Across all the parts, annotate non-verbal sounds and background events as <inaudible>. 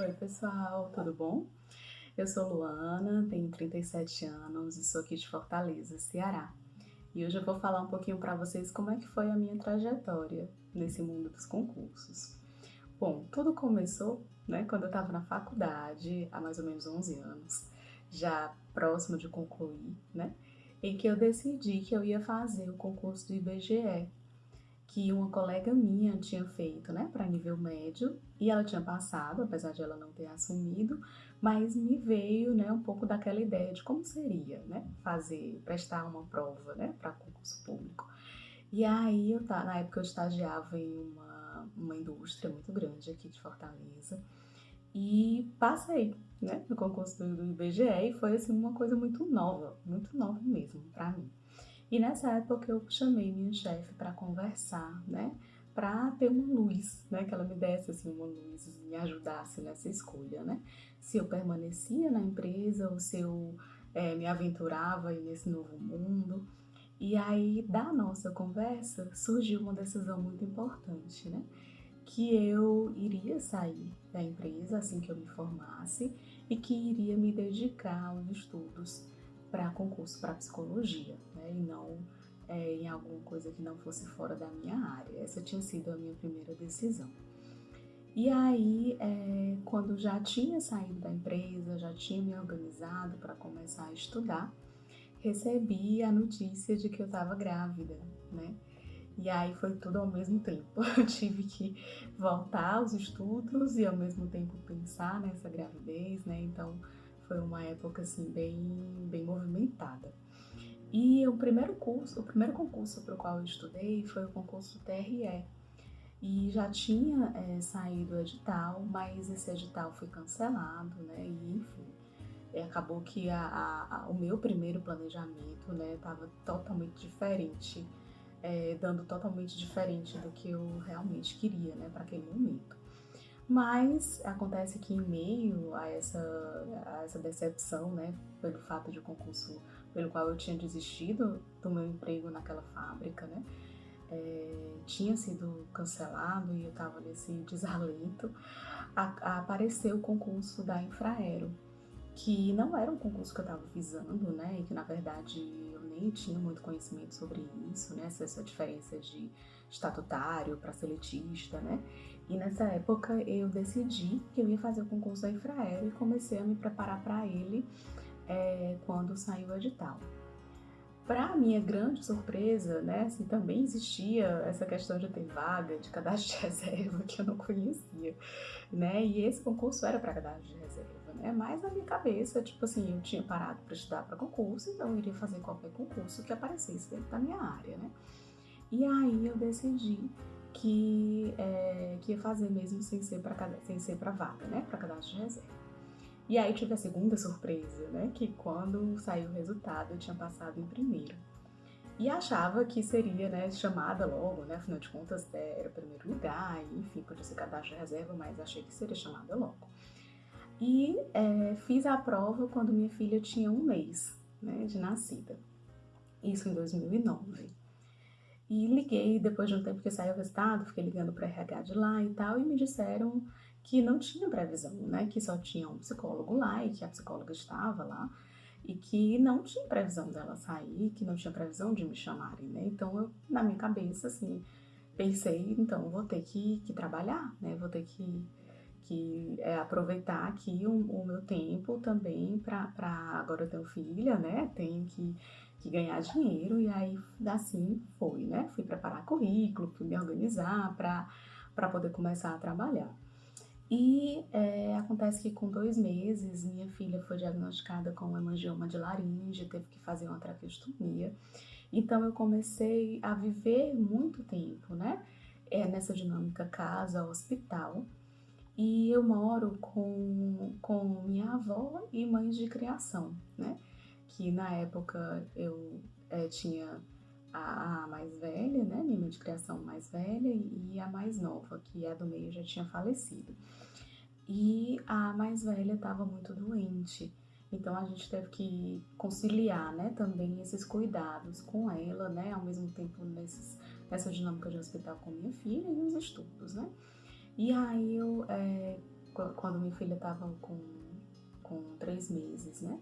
Oi pessoal, tudo bom? Eu sou Luana, tenho 37 anos e sou aqui de Fortaleza, Ceará. E hoje eu vou falar um pouquinho para vocês como é que foi a minha trajetória nesse mundo dos concursos. Bom, tudo começou né, quando eu estava na faculdade, há mais ou menos 11 anos, já próximo de concluir, né, em que eu decidi que eu ia fazer o concurso do IBGE, que uma colega minha tinha feito, né, para nível médio, e ela tinha passado, apesar de ela não ter assumido, mas me veio, né, um pouco daquela ideia de como seria, né, fazer, prestar uma prova, né, para concurso público. E aí, eu, na época eu estagiava em uma, uma indústria muito grande aqui de Fortaleza, e passei, né, no concurso do, do IBGE, e foi, assim, uma coisa muito nova, muito nova mesmo para mim. E nessa época eu chamei minha chefe para conversar, né? Para ter uma luz, né? Que ela me desse assim uma luz, me ajudasse nessa escolha, né? Se eu permanecia na empresa ou se eu é, me aventurava nesse novo mundo. E aí, da nossa conversa, surgiu uma decisão muito importante, né? Que eu iria sair da empresa assim que eu me formasse e que iria me dedicar aos estudos para concurso para psicologia, né? E não é, em alguma coisa que não fosse fora da minha área. Essa tinha sido a minha primeira decisão. E aí, é, quando já tinha saído da empresa, já tinha me organizado para começar a estudar, recebi a notícia de que eu estava grávida, né? E aí foi tudo ao mesmo tempo. <laughs> Eu tive que voltar aos estudos e ao mesmo tempo pensar nessa gravidez, né? Então foi uma época assim bem, bem movimentada. E o primeiro curso, o primeiro concurso para o qual eu estudei foi o concurso TRE. E já tinha é, saído o edital, mas esse edital foi cancelado, né? E enfim, acabou que a, a, a, o meu primeiro planejamento, né, estava totalmente diferente, é, dando totalmente diferente do que eu realmente queria, né, para aquele momento. Mas acontece que em meio a essa, a essa decepção, né, pelo fato de concurso pelo qual eu tinha desistido do meu emprego naquela fábrica, né, é, tinha sido cancelado e eu estava nesse <laughs> desalento, a, a apareceu o concurso da Infraero, que não era um concurso que eu estava visando, né, e que na verdade eu nem tinha muito conhecimento sobre isso, né, essa diferença de estatutário para seletista, né, e nessa época eu decidi que eu ia fazer o concurso da Infraero e comecei a me preparar para ele é, quando saiu o edital. Para minha grande surpresa, né, assim, também existia essa questão de ter vaga de cadastro de <laughs> reserva que eu não conhecia, né, e esse concurso era para cadastro de reserva, né, mas na minha cabeça, tipo assim, eu tinha parado para estudar para concurso, então eu iria fazer qualquer concurso que aparecesse dentro da minha área, né. E aí eu decidi que, é, que ia fazer mesmo sem ser para sem ser para vaga, né, para cadastro de reserva. E aí tive a segunda surpresa, né, que quando saiu o resultado eu tinha passado em primeiro. E achava que seria, né, chamada logo, né, afinal de contas era o primeiro lugar, e, enfim, podia ser cadastro de reserva, mas achei que seria chamada logo. E é, fiz a prova quando minha filha tinha um mês, né, de nascida. Isso em 2009. E liguei depois de um tempo que saiu o resultado, fiquei ligando para RH de lá e tal, e me disseram que não tinha previsão, né? Que só tinha um psicólogo lá e que a psicóloga estava lá e que não tinha previsão dela sair, que não tinha previsão de me chamarem, né? Então eu, na minha cabeça, assim, pensei, então vou ter que, que trabalhar, né? Vou ter que, que é, aproveitar aqui o, o, meu tempo também para agora eu tenho filha, né? Tenho que que ganhar dinheiro e aí assim foi, né? Fui preparar currículo, fui me organizar para poder começar a trabalhar. E é, acontece que com dois meses minha filha foi diagnosticada com hemangioma de laringe, teve que fazer uma traqueostomia. Então eu comecei a viver muito tempo, né? É, nessa dinâmica casa-hospital. E eu moro com, com minha avó e mães de criação, né? Que na época eu é, tinha a, a, mais velha, né, minha mãe de criação mais velha, e a mais nova, que é do meio, já tinha falecido. E a mais velha estava muito doente, então a gente teve que conciliar, né, também esses cuidados com ela, né, ao mesmo tempo nesses, essa dinâmica de hospital com minha filha e os estudos, né? E aí eu, é, quando minha filha estava com, com três meses, né?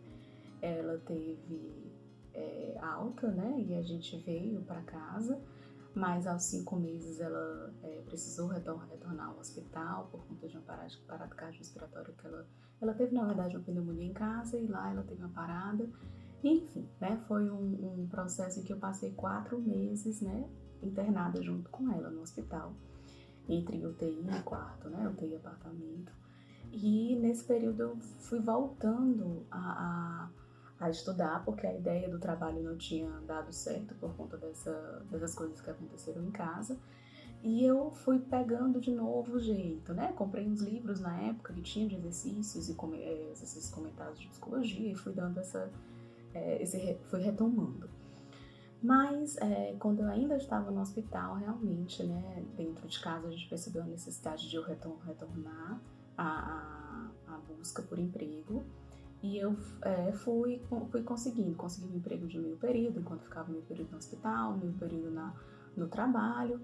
Ela teve é, alta, né? E a gente veio para casa, mas aos cinco meses ela é, precisou retornar, retornar ao hospital por conta de uma parada, parada cardiorrespiratória que ela, ela teve, na verdade, uma pneumonia em casa e lá ela teve uma parada. Enfim, né? Foi um, um processo em que eu passei quatro meses, né? Internada junto com ela no hospital, entre UTI e quarto, né? UTI e apartamento. E nesse período eu fui voltando a, a a estudar, porque a ideia do trabalho não tinha dado certo por conta dessa, dessas coisas que aconteceram em casa. E eu fui pegando de novo o jeito, né? Comprei uns livros na época que tinha de exercícios e é, esses comentários de psicologia e fui dando essa, é, esse, fui retomando. Mas é, quando eu ainda estava no hospital, realmente, né, dentro de casa a gente percebeu a necessidade de eu retornar a busca por emprego e eu é, fui, fui conseguindo, consegui um emprego de meio período, enquanto ficava meio período no hospital, meio período na, no trabalho.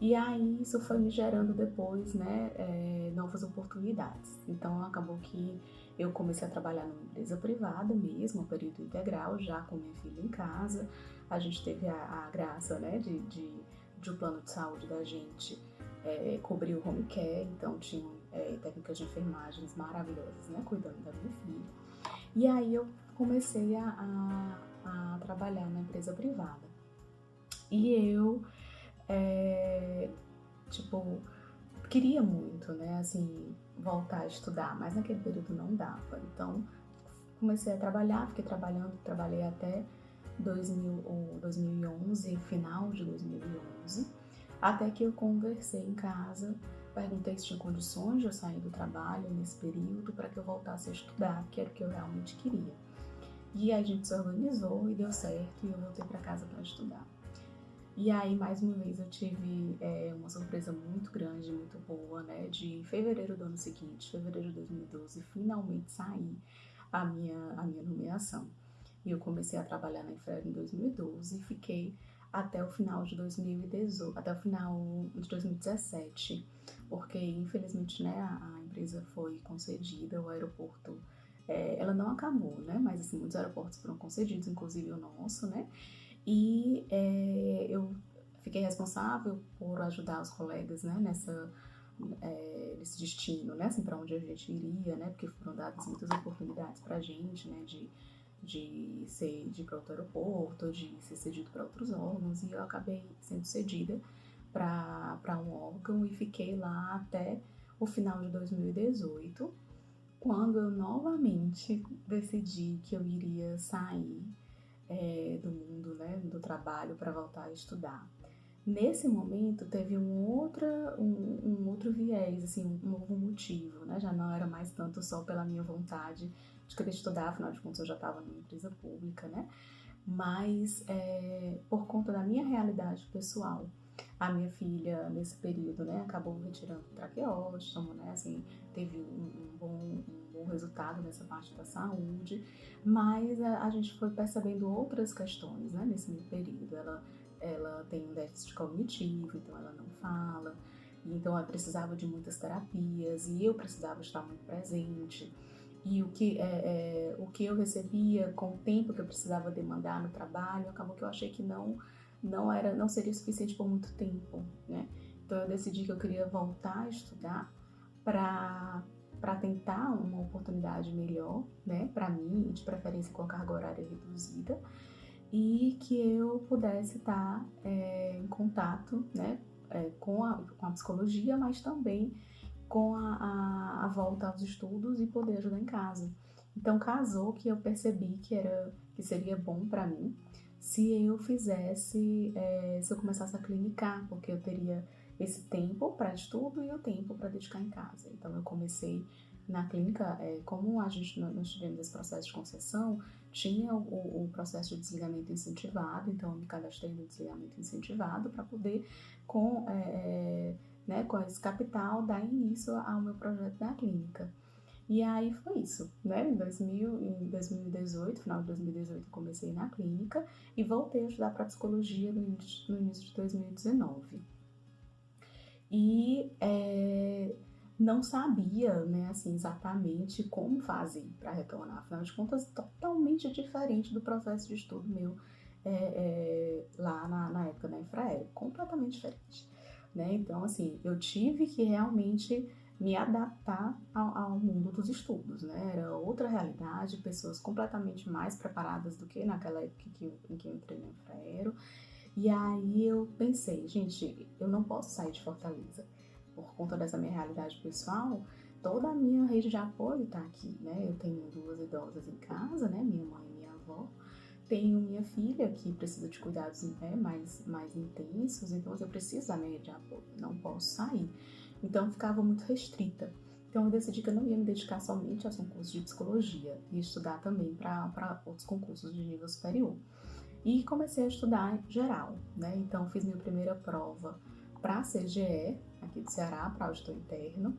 E aí isso foi me gerando depois, né, é, novas oportunidades. Então acabou que eu comecei a trabalhar numa empresa privada mesmo, período integral, já com minha filha em casa. A gente teve a, a graça, né, de, de, de, o plano de saúde da gente é, cobrir o home care, então tinham é, técnicas de enfermagens maravilhosas, né, cuidando da minha filha. E aí eu comecei a, a, a trabalhar na empresa privada. E eu, é, tipo, queria muito, né, assim, voltar a estudar, mas naquele período não dava. Então, comecei a trabalhar, fiquei trabalhando, trabalhei até 2000, 2011, final de 2011, até que eu conversei em casa Perguntei se tinha condições de eu sair do trabalho nesse período para que eu voltasse a estudar, que era o que eu realmente queria. E a gente se organizou e deu certo e eu voltei para casa para estudar. E aí, mais uma vez, eu tive é, uma surpresa muito grande, muito boa, né? De fevereiro do ano seguinte, fevereiro de 2012, finalmente saí a minha, a minha nomeação. E eu comecei a trabalhar na Infraero em 2012 e fiquei até o final de 2018, até o final de 2017 porque infelizmente né, a, empresa foi concedida, o aeroporto, é, ela não acabou, né, mas assim, muitos aeroportos foram concedidos, inclusive o nosso, né, e é, eu fiquei responsável por ajudar os colegas, né, nessa, é, nesse destino, né, assim, para onde a gente iria, né, porque foram dadas muitas oportunidades para a gente, né, de de ser de para outro aeroporto, de ser cedido para outros órgãos, e eu acabei sendo cedida para um órgão e fiquei lá até o final de 2018, quando eu novamente decidi que eu iria sair é, do mundo né, do trabalho para voltar a estudar. Nesse momento teve um, outra, um, um, outro viés, assim, um novo motivo, né? Já não era mais tanto só pela minha vontade de querer estudar, afinal de contas eu já estava numa empresa pública, né? Mas é, por conta da minha realidade pessoal. A minha filha, nesse período, né, acabou retirando traqueóstomo, né, assim, teve um, um, bom, um bom resultado nessa parte da saúde, mas a, a gente foi percebendo outras questões, né, nesse meio período. Ela, ela tem um déficit cognitivo, então ela não fala, então ela precisava de muitas terapias e eu precisava estar muito presente. E o que, é, é, o que eu recebia com o tempo que eu precisava demandar no trabalho, acabou que eu achei que não não era não seria suficiente por muito tempo, né? Então eu decidi que eu queria voltar a estudar para para tentar uma oportunidade melhor, né, para mim, de preferência com a carga horária reduzida, e que eu pudesse estar é, em contato, né, é, com, a, com a psicologia, mas também com a, a, a volta aos estudos e poder ajudar em casa. Então casou que eu percebi que era que seria bom para mim se eu fizesse, é, se eu começasse a clinicar, porque eu teria esse tempo para estudo e o tempo para dedicar em casa. Então eu comecei na clínica, é, como a gente nós tivemos esse processo de concessão, tinha o, o, processo de desligamento incentivado, então eu me cadastrei no desligamento incentivado para poder, com, é, né, com esse capital, dar início ao meu projeto da clínica. E aí foi isso, né? Em, 2000, em 2018, final de 2018, comecei na clínica e voltei a estudar para psicologia no início, no início de 2019. E é, não sabia, né, assim, exatamente como fazer para retornar. Afinal de contas, totalmente diferente do processo de estudo meu é, é, lá na, na, época da Infraero, completamente diferente, né? Então, assim, eu tive que realmente me adaptar ao, ao, mundo dos estudos, né? Era outra realidade, pessoas completamente mais preparadas do que naquela época que em que eu entrei no Infraero. E aí eu pensei, gente, eu não posso sair de Fortaleza por conta dessa minha realidade pessoal. Toda a minha rede de apoio está aqui, né? Eu tenho duas idosas em casa, né? Minha mãe e minha avó. Tenho minha filha que precisa de cuidados né, mais, mais intensos, então eu preciso da minha rede de apoio, não posso sair. Então ficava muito restrita. Então eu decidi que eu não ia me dedicar somente aos concursos de psicologia e estudar também para outros concursos de nível superior. E comecei a estudar geral, né? Então fiz minha primeira prova para a CGE, aqui do Ceará, para auditor interno.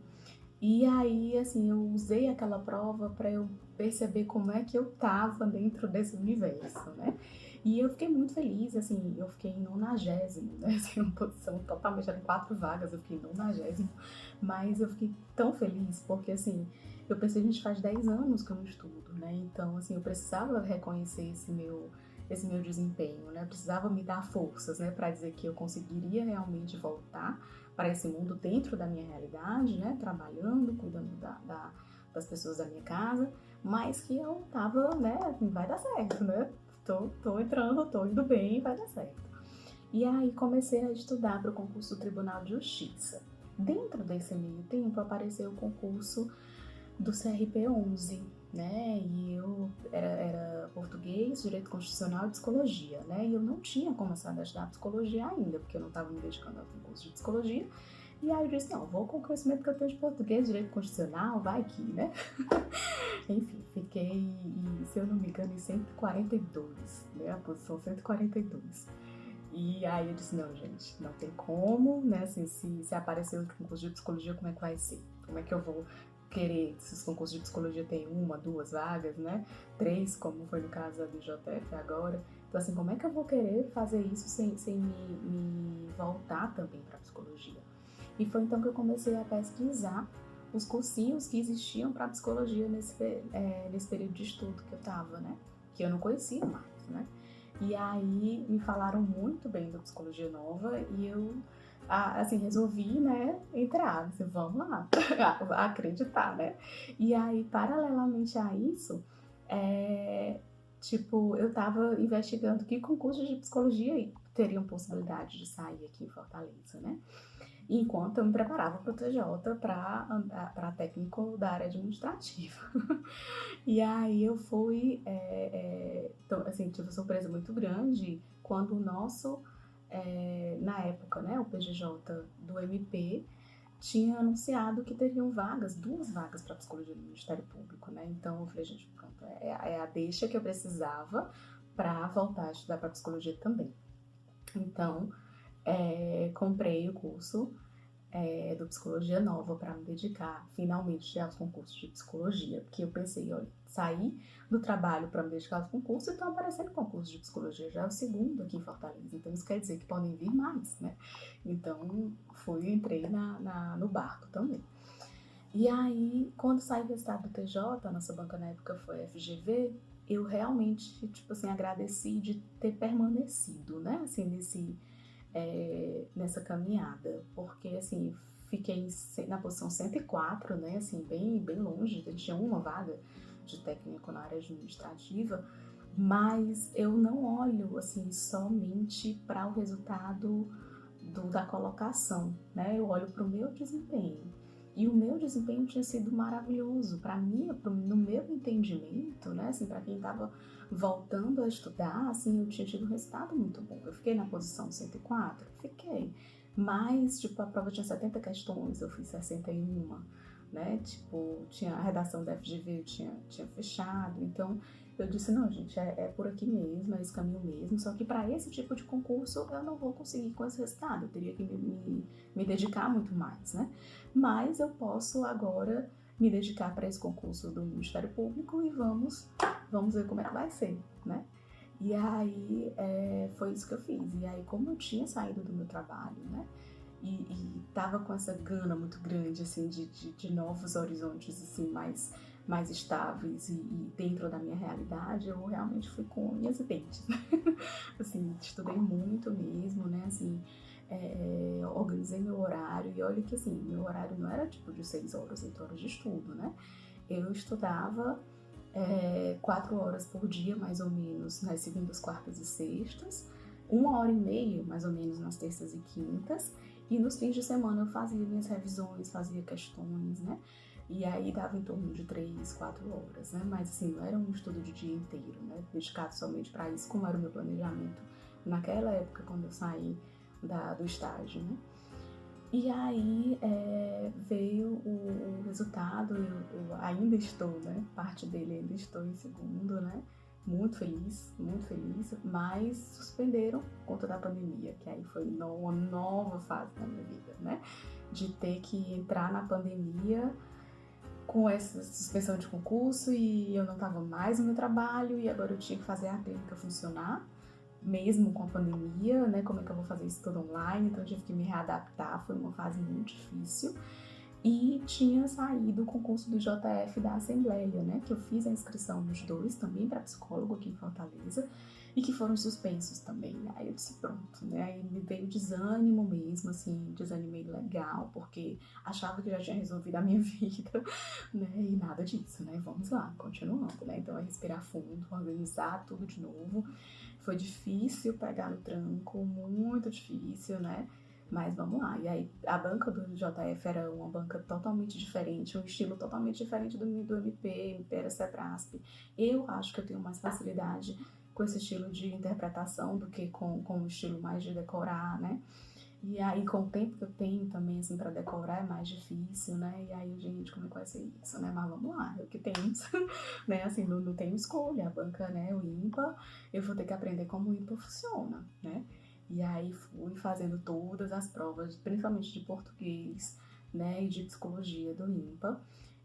E aí, assim, eu usei aquela prova para eu perceber como é que eu tava dentro desse universo, né? E eu fiquei muito feliz, assim, eu fiquei em nonagésimo, né? <laughs> Assim, uma posição totalmente, eram quatro vagas, eu fiquei em nonagésimo. Mas eu fiquei tão feliz, porque, assim, eu pensei, a gente faz 10 anos que eu não estudo, né? Então, assim, eu precisava reconhecer esse meu esse meu desempenho, né? Eu precisava me dar forças, né, para dizer que eu conseguiria realmente voltar para esse mundo dentro da minha realidade, né, trabalhando, cuidando da, da, das pessoas da minha casa, mas que eu tava, né, vai dar certo, né? Tô, tô entrando, tô indo bem, vai dar certo. E aí comecei a estudar para o concurso do Tribunal de Justiça. Dentro desse meio tempo apareceu o concurso do CRP 11, né? E eu era, era, português, direito constitucional e psicologia, né? E eu não tinha começado a estudar psicologia ainda, porque eu não estava me dedicando ao concurso de psicologia. E aí eu disse, não, vou com o conhecimento que eu tenho de português, direito constitucional, vai que, né? <laughs> Enfim, fiquei, se eu não me engano, em 142, né? A posição 142. E aí eu disse, não, gente, não tem como, né? Assim, se, se aparecer outro concurso de psicologia, como é que vai ser? Como é que eu vou querer, se os concursos de psicologia tem uma, duas vagas, né? Três, como foi no caso da BJF agora. Então, assim, como é que eu vou querer fazer isso sem, sem me, me voltar também para psicologia? E foi então que eu comecei a pesquisar os cursinhos que existiam para psicologia nesse, é, nesse período de estudo que eu estava, né? Que eu não conhecia mais, né? E aí me falaram muito bem da psicologia nova e eu, assim, resolvi, né, entrar, assim, vamos lá, <laughs> acreditar, né? E aí, paralelamente a isso, é, tipo, eu estava investigando que concursos de psicologia teriam possibilidade de sair aqui em Fortaleza, né? Enquanto eu me preparava para o TJ para técnico da área administrativa. <laughs> e aí eu fui, é, é, então, assim, tive uma surpresa muito grande quando o nosso, é, na época, né, o PGJ do MP, tinha anunciado que teriam vagas, duas vagas para psicologia no Ministério Público, né? Então eu falei, gente, pronto, é, é a deixa que eu precisava para voltar a estudar para psicologia também. Então, é, comprei o curso é, do Psicologia Nova para me dedicar finalmente aos concursos de psicologia, porque eu pensei, olha, saí do trabalho para me dedicar aos concursos e estão aparecendo concursos de psicologia, já é o segundo aqui em Fortaleza, então isso quer dizer que podem vir mais, né? Então, fui, entrei na, na no barco também. E aí, quando saí resultado do TJ, a nossa banca na época foi FGV, eu realmente, tipo assim, agradeci de ter permanecido, né, assim, nesse é, nessa caminhada, porque assim, fiquei na posição 104, né, assim, bem, bem longe, tinha uma vaga de técnico na área administrativa, mas eu não olho assim somente para o resultado do, da colocação, né? Eu olho para o meu desempenho. E o meu desempenho tinha sido maravilhoso para mim, no meu entendimento, né? Assim, para quem estava voltando a estudar, assim, eu tinha tido um resultado muito bom. Eu fiquei na posição 104, fiquei. Mas, tipo, a prova tinha 70 questões, eu fiz 61, né? Tipo, tinha a redação da FGV, eu tinha, tinha fechado. Então, eu disse, não, gente, é, é por aqui mesmo, é esse caminho mesmo, só que para esse tipo de concurso eu não vou conseguir com esse resultado, eu teria que me, me, me dedicar muito mais, né? Mas eu posso agora me dedicar para esse concurso do Ministério Público e vamos, vamos ver como é que vai ser, né? E aí é, foi isso que eu fiz. E aí, como eu tinha saído do meu trabalho, né? E, e tava com essa gana muito grande, assim, de, de, de novos horizontes, assim, mais, mais estáveis e, e, dentro da minha realidade, eu realmente fui com unhas e dentes. <laughs> assim, estudei muito mesmo, né? Assim, é, organizei meu horário e olha que, assim, meu horário não era tipo de seis horas, oito horas de estudo, né? Eu estudava é, quatro horas por dia, mais ou menos, nas segundas, quartas e sextas, uma hora e meia, mais ou menos, nas terças e quintas, e nos fins de semana eu fazia minhas revisões, fazia questões, né? E aí dava em torno de três, quatro horas, né? Mas assim, não era um estudo de dia inteiro, né? Dedicado somente para isso, como era o meu planejamento naquela época, quando eu saí da, do estágio, né? E aí é, veio o, o resultado, eu, eu, ainda estou, né? Parte dele ainda estou em segundo, né? Muito feliz, muito feliz, mas suspenderam por conta da pandemia, que aí foi uma nova fase da minha vida, né? De ter que entrar na pandemia com essa suspensão de concurso e eu não estava mais no meu trabalho e agora eu tinha que fazer a clínica funcionar mesmo com a pandemia, né? Como é que eu vou fazer isso tudo online? Então eu tive que me readaptar, foi uma fase muito difícil. E tinha saído o concurso do JF da Assembleia, né? Que eu fiz a inscrição nos dois, também para psicólogo aqui em Fortaleza, e que foram suspensos também. Aí eu disse, pronto, né? Aí me veio desânimo mesmo, assim, desanimei legal, porque achava que já tinha resolvido a minha <laughs> vida, né? E nada disso, né? Vamos lá, continuando, né? Então é respirar fundo, organizar tudo de novo. Foi difícil pegar no tranco, muito difícil, né? Mas vamos lá. E aí, a banca do JF era uma banca totalmente diferente, um estilo totalmente diferente do, do MP, MP era Sebrasp. Eu acho que eu tenho mais facilidade com esse estilo de interpretação do que com, com o estilo mais de decorar, né? E aí, com o tempo que eu tenho também, assim, para decorar é mais difícil, né? E aí, gente, como é que vai ser isso, né? Mas vamos lá, é o que temos, <laughs> né? Assim, não, não tenho escolha. A banca, né, o IMPA, eu vou ter que aprender como o IMPA funciona, né? E aí, fui fazendo todas as provas, principalmente de português, né, e de psicologia do IMPA.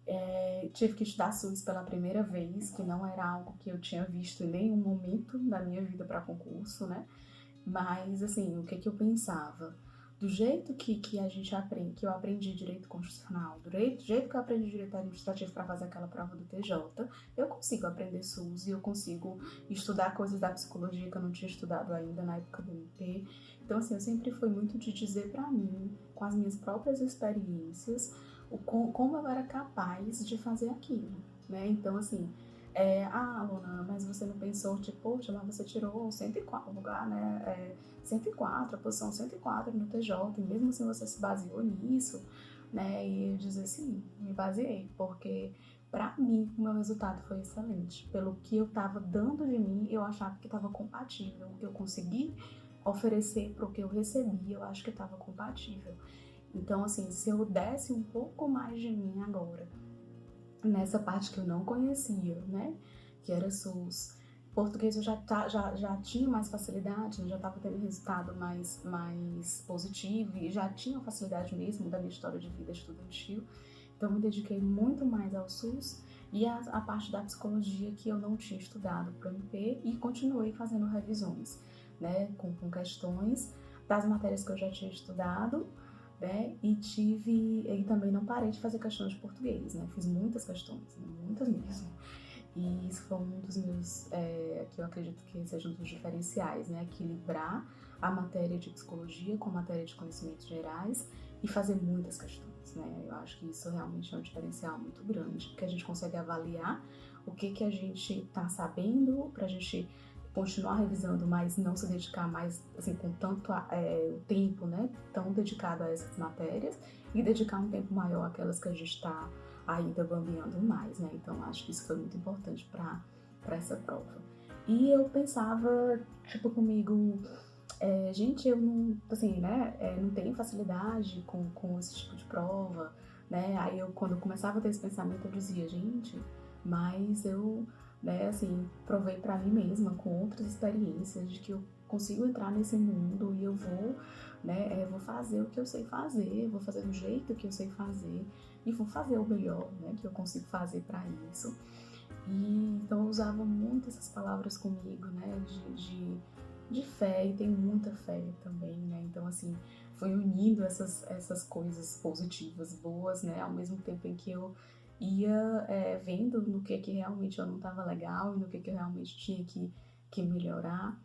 É, tive que estudar SUS pela primeira vez, que não era algo que eu tinha visto em nenhum momento da minha vida para concurso, né? Mas, assim, o que, que eu pensava? do jeito que, que a gente aprende, que eu aprendi direito constitucional, do jeito, do jeito que eu aprendi direito administrativo para fazer aquela prova do TJ, eu consigo aprender SUS e eu consigo estudar coisas da psicologia que eu não tinha estudado ainda na época do MP. Então, assim, eu sempre fui muito de dizer para mim, com as minhas próprias experiências, como eu era capaz de fazer aquilo, né? Então, assim, é, ah, Luna, mas você não pensou, tipo, poxa, mas você tirou 104 lugar, né? É, 104, a posição 104 no TJ, e mesmo assim você se baseou nisso, né? E dizer sim, me baseei, porque para mim o meu resultado foi excelente. Pelo que eu tava dando de mim, eu achava que estava compatível. O que eu consegui oferecer para o que eu recebi, eu acho que estava compatível. Então, assim, se eu desse um pouco mais de mim agora, nessa parte que eu não conhecia, né? Que era SUS. Português eu já, tá, já, já tinha mais facilidade, já estava tendo resultado mais, mais positivo e já tinha facilidade mesmo da minha história de vida estudantil. Então, me dediquei muito mais ao SUS e a, a parte da psicologia que eu não tinha estudado para o MP e continuei fazendo revisões, né? Com, com questões das matérias que eu já tinha estudado né? E tive, e também não parei de fazer questões de português, né? Fiz muitas questões, né? muitas mesmo. E isso foi um dos meus, é, que eu acredito que seja um dos diferenciais, né? Equilibrar a matéria de psicologia com a matéria de conhecimentos gerais e fazer muitas questões, né? Eu acho que isso realmente é um diferencial muito grande, porque a gente consegue avaliar o que que a gente está sabendo para a gente continuar revisando, mas não se dedicar mais, assim, com tanto é, tempo, né, tão dedicado a essas matérias e dedicar um tempo maior àquelas que a gente está ainda bambeando mais, né, então acho que isso foi muito importante para essa prova. E eu pensava, tipo, comigo, é, gente, eu não, assim, né, é, não tenho facilidade com, com esse tipo de prova, né, aí eu, quando eu começava a ter esse pensamento, eu dizia, gente, mas eu né? Assim, provei para mim mesma com outras experiências de que eu consigo entrar nesse mundo e eu vou, né? É, vou fazer o que eu sei fazer, vou fazer do jeito que eu sei fazer e vou fazer o melhor, né? Que eu consigo fazer para isso. E então eu usava muito essas palavras comigo, né? De, de, de fé e tem muita fé também, né? Então assim foi unindo essas essas coisas positivas, boas, né? Ao mesmo tempo em que eu ia é, vendo no que que realmente eu não estava legal e no que que eu realmente tinha que, que melhorar.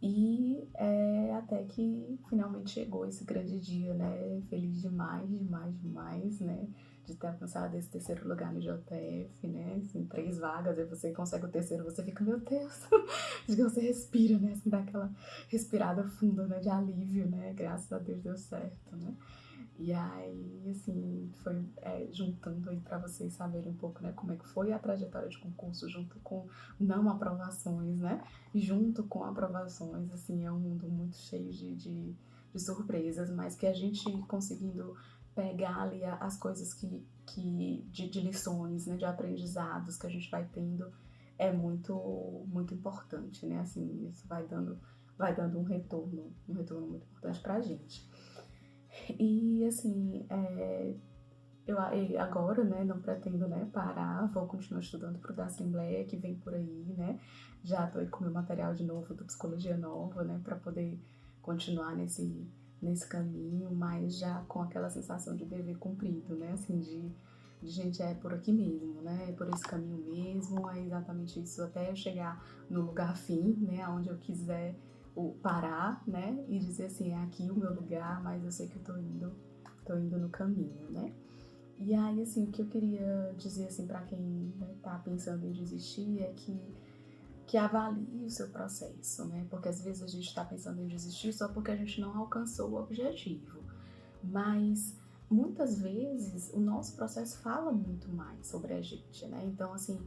E é, até que finalmente chegou esse grande dia, né? Feliz demais, demais, demais, né? De ter alcançado esse terceiro lugar no JF, né? Assim, três vagas, aí você consegue o terceiro, você fica, meu Deus! <laughs> De que você respira, né? Assim, dá aquela respirada funda, né? De alívio, né? Graças a Deus deu certo, né? E aí, assim, foi é, juntando aí para vocês saberem um pouco, né, como é que foi a trajetória de concurso junto com não aprovações, né? Junto com aprovações, assim, é um mundo muito cheio de, de, de surpresas, mas que a gente conseguindo pegar ali as coisas que, que de, de lições, né, de aprendizados que a gente vai tendo é muito, muito importante, né? Assim, isso vai dando, vai dando um retorno, um retorno muito importante pra gente. E assim, é, eu agora, né, não pretendo, né, parar, vou continuar estudando para o da Assembleia que vem por aí, né, já tô aí com meu material de novo do Psicologia Nova, né, para poder continuar nesse, nesse caminho, mas já com aquela sensação de dever cumprido, né, assim, de, de gente, é por aqui mesmo, né, é por esse caminho mesmo, é exatamente isso, até eu chegar no lugar fim, né, onde eu quiser o parar, né, e dizer assim, é aqui o meu lugar, mas eu sei que eu tô indo, tô indo no caminho, né? E aí, assim, o que eu queria dizer, assim, para quem né, tá pensando em desistir é que que avalie o seu processo, né? Porque às vezes a gente está pensando em desistir só porque a gente não alcançou o objetivo. Mas muitas vezes o nosso processo fala muito mais sobre a gente, né? Então, assim,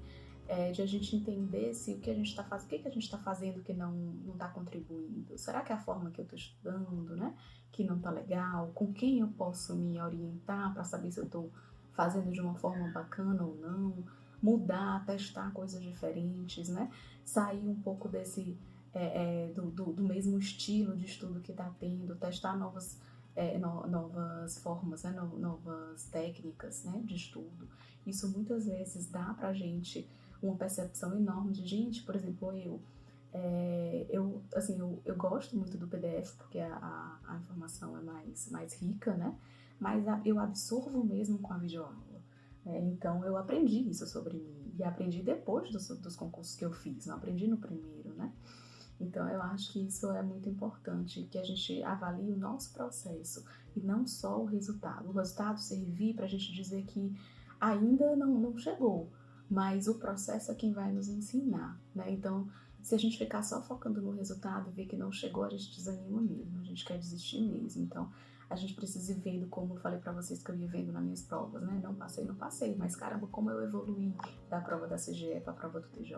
é, de a gente entender se o que a gente está fazendo, o que, que a gente está fazendo que não está contribuindo. Será que é a forma que eu estou estudando, né? Que não está legal? Com quem eu posso me orientar para saber se eu estou fazendo de uma forma bacana ou não? Mudar, testar coisas diferentes, né? Sair um pouco desse é, é, do, do, do, mesmo estilo de estudo que está tendo, testar novas, é, no, novas formas, né? No, novas técnicas né? de estudo. Isso muitas vezes dá para a gente uma percepção enorme de gente, por exemplo, eu. É, eu, assim, eu, eu gosto muito do PDF porque a, a, a informação é mais, mais rica, né? Mas a, eu absorvo mesmo com a videoaula. É, então eu aprendi isso sobre mim e aprendi depois dos, dos concursos que eu fiz, não aprendi no primeiro, né? Então eu acho que isso é muito importante, que a gente avalie o nosso processo e não só o resultado. O resultado servir para a gente dizer que ainda não, não chegou, mas o processo é quem vai nos ensinar, né? Então, se a gente ficar só focando no resultado e ver que não chegou, a gente desanima mesmo, a gente quer desistir mesmo. Então, a gente precisa ir vendo, como eu falei para vocês que eu ia vendo nas minhas provas, né? Não passei, não passei, mas caramba, como eu evoluí da prova da CGE para a prova do TJ,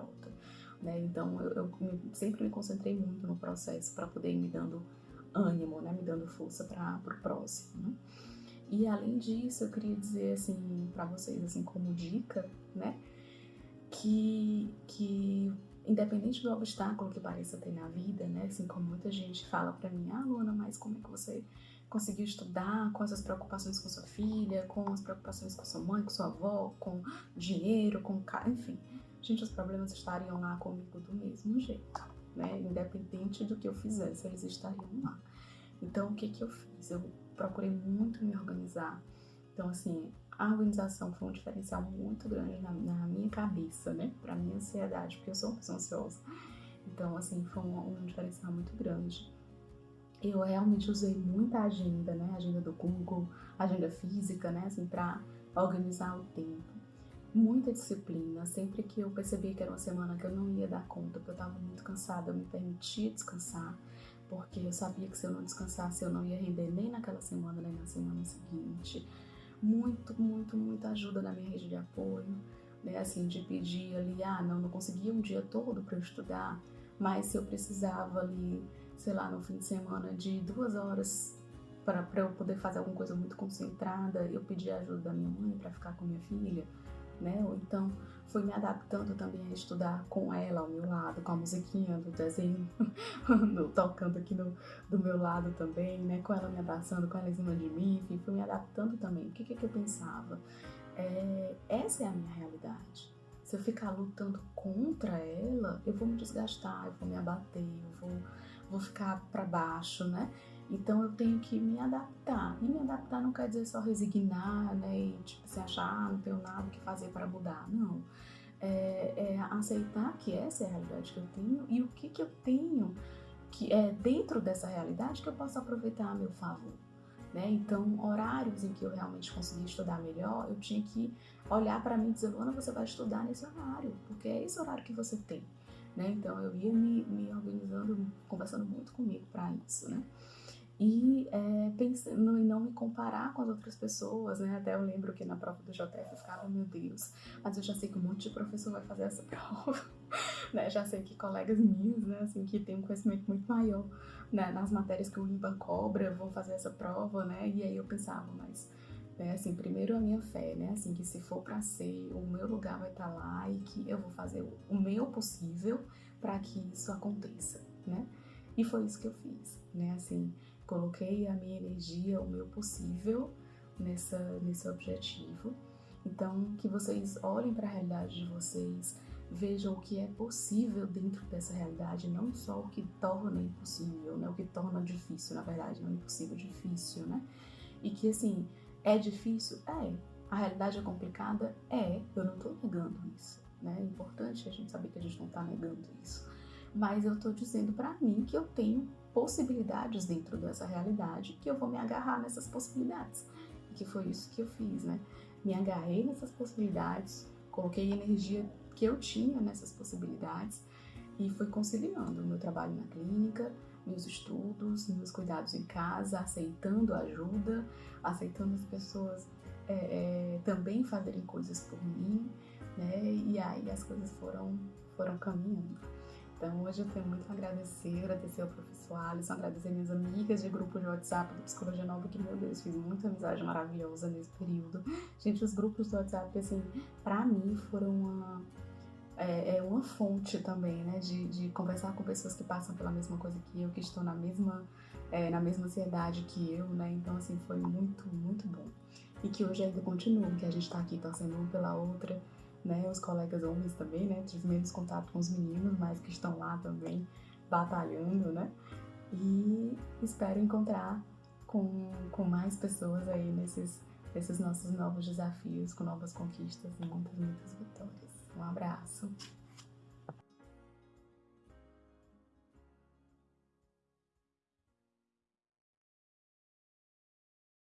né? Então, eu, eu sempre me concentrei muito no processo para poder ir me dando ânimo, né? Me dando força para o próximo, né? E além disso, eu queria dizer assim para vocês assim como dica, né? Que, que independente do obstáculo que pareça ter na vida, né? Assim como muita gente fala para mim, ah, Luana, mas como é que você conseguiu estudar com essas preocupações com sua filha, com as preocupações com sua mãe, com sua avó, com dinheiro, com enfim. Gente, os problemas estariam lá comigo do mesmo jeito, né? Independente do que eu fizesse, eles estariam lá. Então, o que que eu fiz? Eu procurei muito me organizar. Então, assim, a organização foi um diferencial muito grande na, na minha cabeça, né? Pra minha ansiedade, porque eu sou uma pessoa ansiosa. Então, assim, foi um, um diferencial muito grande. Eu realmente usei muita agenda, né? Agenda do Google, agenda física, né? Assim, pra organizar o tempo. Muita disciplina. Sempre que eu percebi que era uma semana que eu não ia dar conta, porque eu tava muito cansada, eu me permitia descansar porque eu sabia que se eu não descansasse eu não ia render nem naquela semana nem na semana seguinte muito, muito, muita ajuda na minha rede de apoio, né? Assim, de pedir ali, ah, não, não conseguia um dia todo para estudar, mas se eu precisava ali, sei lá, no fim de semana de duas horas para eu poder fazer alguma coisa muito concentrada, eu pedi ajuda da minha mãe para ficar com minha filha, né? Ou então fui me adaptando também a estudar com ela ao meu lado, com a musiquinha do desenho <laughs> do, tocando aqui no, do meu lado também, né? Com ela me abraçando, com ela em cima de mim, enfim, fui me adaptando também. O que, que, que eu pensava? É, essa é a minha realidade. Se eu ficar lutando contra ela, eu vou me desgastar, eu vou me abater, eu vou, vou ficar para baixo, né? Então eu tenho que me adaptar. E me adaptar não quer dizer só resignar, né? E tipo, se achar, ah, não tenho nada que fazer para mudar. Não. É, é, aceitar que essa é a realidade que eu tenho e o que, que eu tenho que é dentro dessa realidade que eu posso aproveitar a meu favor. Né? Então, horários em que eu realmente consegui estudar melhor, eu tinha que olhar para mim e dizer, Luana, você vai estudar nesse horário, porque é esse horário que você tem. Né? Então, eu ia me, me organizando, conversando muito comigo para isso. Né? E é, pensando em não me comparar com as outras pessoas, né? Até eu lembro que na prova do JF eu ficava, meu Deus, mas eu já sei que um monte de professor vai fazer essa <laughs> prova, né? Já sei que colegas minhos, né, assim, que têm um conhecimento muito maior né, nas matérias que o IMBA cobra, vão fazer essa prova, né? E aí eu pensava, mas né, assim, primeiro a minha fé, né? Assim, que se for para ser, o meu lugar vai estar tá lá e que eu vou fazer o meu possível para que isso aconteça, né? E foi isso que eu fiz, né? Assim, coloquei a minha energia, o meu possível nessa, nesse objetivo. Então, que vocês olhem para a realidade de vocês, vejam o que é possível dentro dessa realidade, não só o que torna impossível, né? O que torna difícil, na verdade, não impossível, difícil, né? E que assim, é difícil? É. A realidade é complicada? É. Eu não estou negando isso, né? É importante a gente saber que a gente não está negando isso. Mas eu estou dizendo para mim que eu tenho possibilidades dentro dessa realidade que eu vou me agarrar nessas possibilidades. E que foi isso que eu fiz, né? Me agarrei nessas possibilidades, coloquei energia que eu tinha nessas possibilidades e fui conciliando o meu trabalho na clínica, meus estudos, meus cuidados em casa, aceitando ajuda, aceitando as pessoas é, é, também fazerem coisas por mim, né? E aí as coisas foram, foram caminhando. Então, hoje eu tenho muito a agradecer, agradecer ao professor Alisson, agradecer minhas amigas de grupo de WhatsApp do Psicologia Nova, que, meu Deus, fiz muita amizade maravilhosa nesse período. Gente, os grupos do WhatsApp, assim, pra mim foram uma, é, é uma fonte também, né, de, de conversar com pessoas que passam pela mesma coisa que eu, que estão na mesma, é, na mesma ansiedade que eu, né, então, assim, foi muito, muito bom. E que hoje ainda continua, que a gente tá aqui torcendo uma pela outra, né? Os colegas homens também, né? Tive menos contato com os meninos, mas que estão lá também batalhando, né? E espero encontrar com, com mais pessoas aí nesses, nesses nossos novos desafios, com novas conquistas e muitas, muitas vitórias. Um abraço!